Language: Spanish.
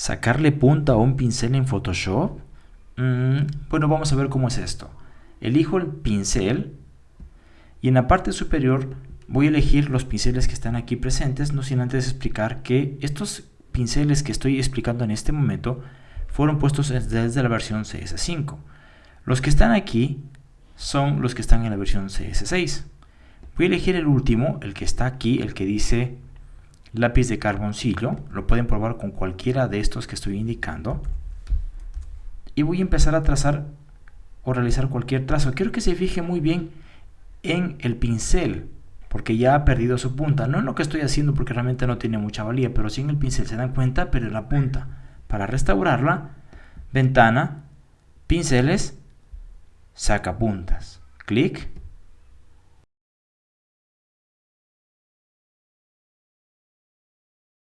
¿Sacarle punta a un pincel en Photoshop? Mm, bueno, vamos a ver cómo es esto. Elijo el pincel y en la parte superior voy a elegir los pinceles que están aquí presentes, no sin antes explicar que estos pinceles que estoy explicando en este momento fueron puestos desde la versión CS5. Los que están aquí son los que están en la versión CS6. Voy a elegir el último, el que está aquí, el que dice lápiz de carboncillo. Lo pueden probar con cualquiera de estos que estoy indicando. Y voy a empezar a trazar o realizar cualquier trazo. Quiero que se fije muy bien en el pincel, porque ya ha perdido su punta. No en lo que estoy haciendo porque realmente no tiene mucha valía, pero si en el pincel se dan cuenta, pero la punta. Para restaurarla, ventana, pinceles, saca puntas. Clic